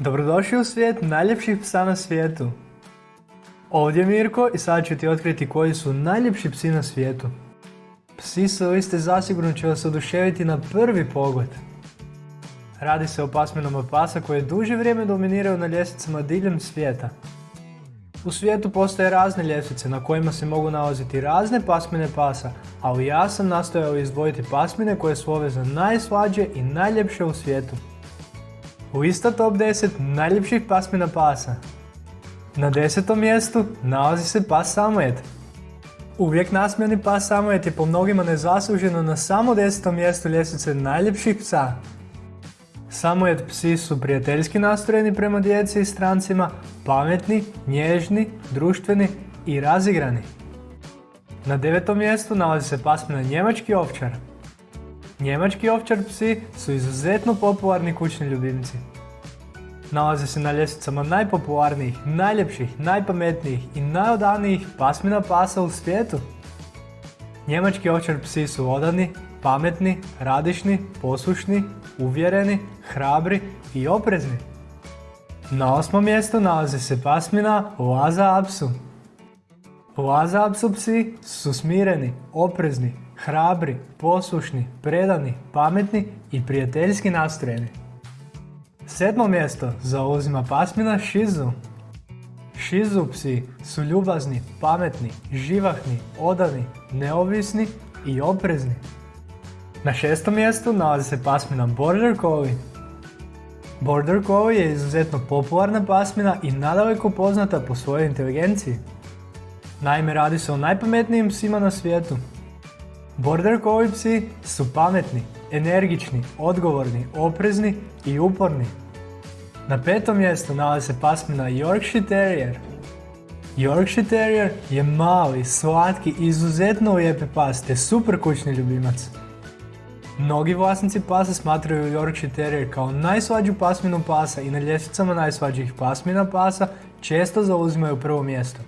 Dobrodošli u svijet najljepših psa na svijetu. Ovdje je Mirko i sad ću ti otkriti koji su najljepši psi na svijetu. Psi su ste zasigurno će vas oduševiti na prvi pogled. Radi se o pasminama pasa koje duže vrijeme dominiraju na ljestvicama diljem svijeta. U svijetu postoje razne ljestvice na kojima se mogu nalaziti razne pasmine pasa, ali ja sam nastojao izdvojiti pasmine koje su za najslađe i najljepše u svijetu. U isto top 10 najljepših pasmina pasa. Na desetom mjestu nalazi se pas Samojet. Uvijek nasmijani pas Samojet je po mnogima nezasluženo na samo desetom mjestu ljestvice najljepših psa. Samojet psi su prijateljski nastrojeni prema djeci i strancima, pametni, nježni, društveni i razigrani. Na devetom mjestu nalazi se pasmina njemački ovčar. Njemački ovčar psi su izuzetno popularni kućni ljubimci. Nalaze se na ljestvicama najpopularnijih, najljepših, najpametnijih i najodanijih pasmina pasa u svijetu. Njemački ovčar psi su odani, pametni, radišni, poslušni, uvjereni, hrabri i oprezni. Na osmom mjestu nalazi se pasmina Laza Apsu. Laza Apsu psi su smireni, oprezni, hrabri, poslušni, predani, pametni i prijateljski nastrojeni. Sedmo mjesto zauzima pasmina Shizu. Shizu psi su ljubazni, pametni, živahni, odani, neovisni i oprezni. Na šestom mjestu nalazi se pasmina Border Collie. Border Collie je izuzetno popularna pasmina i nadaleko poznata po svojoj inteligenciji. Naime, radi se o najpametnijim psima na svijetu. Border Collie psi su pametni, energični, odgovorni, oprezni i uporni. Na petom mjestu nalazi se pasmina Yorkshire Terrier. Yorkshire Terrier je mali, slatki, izuzetno lijepi pas te super kućni ljubimac. Mnogi vlasnici pasa smatraju Yorkshire Terrier kao najslađu pasminu pasa i na ljestvicama najslađih pasmina pasa često zauzimaju prvo mjesto.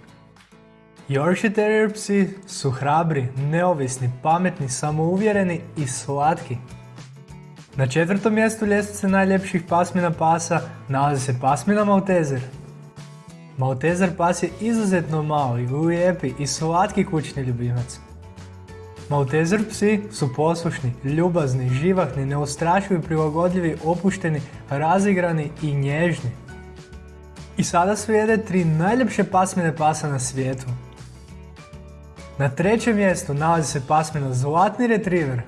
Yorkshire Terrier psi su hrabri, neovisni, pametni, samouvjereni i slatki. Na četvrtom mjestu ljestvice najljepših pasmina pasa nalazi se pasmina Maltezer. Maltezer pas je izuzetno mali, lijepi i slatki kućni ljubimac. Maltezer psi su poslušni, ljubazni, živahni, neustrašivi, prilagodljivi, opušteni, razigrani i nježni. I sada slijede tri najljepše pasmine pasa na svijetu. Na trećem mjestu nalazi se pasmina Zlatni Retriever.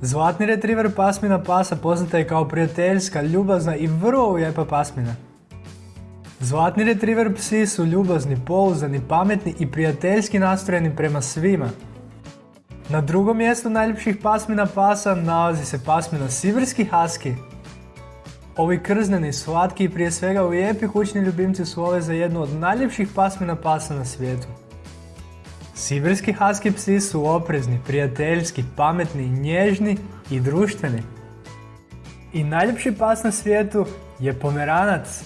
Zlatni Retriever pasmina pasa poznata je kao prijateljska, ljubazna i vrlo lijepa pasmina. Zlatni Retriever psi su ljubazni, pouzdani, pametni i prijateljski nastrojeni prema svima. Na drugom mjestu najljepših pasmina pasa nalazi se pasmina Siverski Husky. Ovi krzneni, slatki i prije svega lijepi kućni ljubimci su ove za jednu od najljepših pasmina pasa na svijetu. Sibirski husky psi su oprezni, prijateljski, pametni, nježni i društveni. I najljepši pas na svijetu je pomeranac.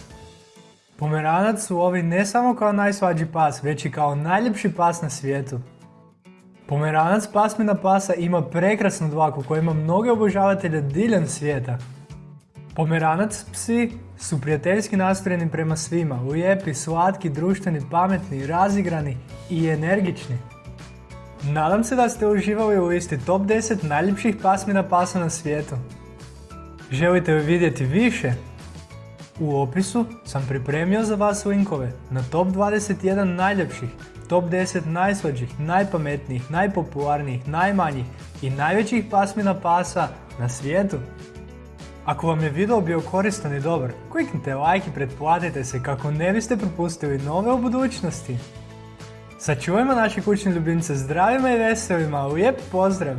Pomeranac su ovi ne samo kao najsvađi pas, već i kao najljepši pas na svijetu. Pomeranac pasmina pasa ima prekrasnu dlaku koja ima mnoge obožavatelje diljem svijeta. Pomeranac psi su prijateljski nastrojeni prema svima, lijepi, slatki, društveni, pametni, razigrani i energični. Nadam se da ste uživali u listi top 10 najljepših pasmina pasa na svijetu. Želite li vidjeti više? U opisu sam pripremio za vas linkove na top 21 najljepših, top 10 najslađih, najpametnijih, najpopularnijih, najmanjih i najvećih pasmina pasa na svijetu. Ako vam je video bio koristan i dobar, kliknite like i pretplatite se kako ne biste propustili nove u budućnosti. Sačuvajmo naše kućne ljubimce zdravima i veselima, lijep pozdrav!